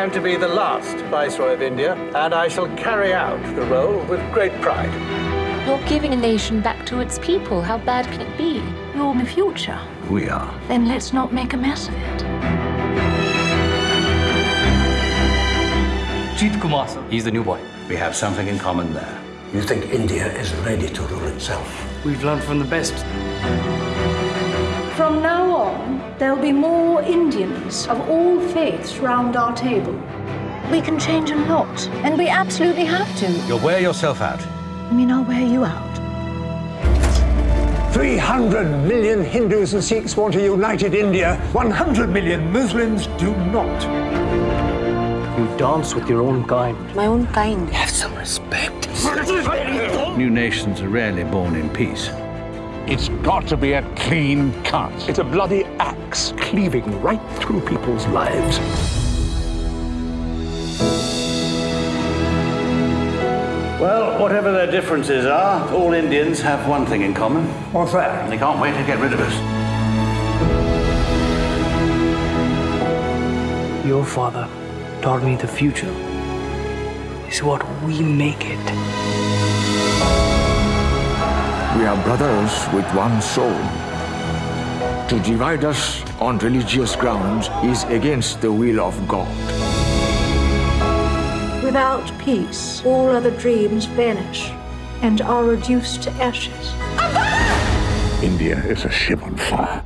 am to be the last Viceroy of India, and I shall carry out the role with great pride. You're giving a nation back to its people. How bad can it be? You're the future. We are. Then let's not make a mess of it. Jeet Kumar, sir. He's the new boy. We have something in common there. You think India is ready to rule itself? We've learned from the best. From now on, there'll be more Indians of all faiths round our table. We can change a lot, and we absolutely have to. You'll wear yourself out. I mean, I'll wear you out. 300 million Hindus and Sikhs want a united India. 100 million Muslims do not. You dance with your own kind. My own kind. Have some respect. New nations are rarely born in peace. It's got to be a clean cut. It's a bloody axe cleaving right through people's lives. Well, whatever their differences are, all Indians have one thing in common. What's that? They can't wait to get rid of us. Your father taught me the future is what we make it. We are brothers with one soul. To divide us on religious grounds is against the will of God. Without peace, all other dreams vanish and are reduced to ashes. India is a ship on fire.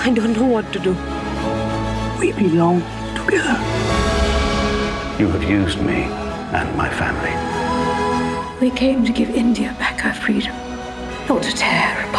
I don't know what to do. We belong together. You have used me and my family. We came to give India back her freedom, not to tear